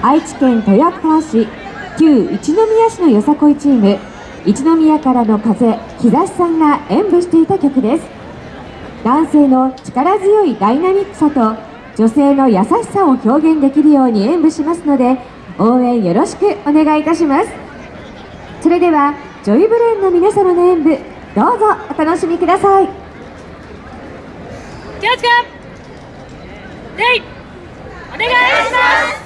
愛知県豊川市旧一宮市のよさこいチーム一宮からの風日差しさんが演舞していた曲です。男性の力強いダイナミックさと女性の優しさを表現できるように演舞しますので応援よろしくお願いいたします。それではジョイブレーンの皆様の演舞どうぞお楽しみください。気をつけ。レイお願いします。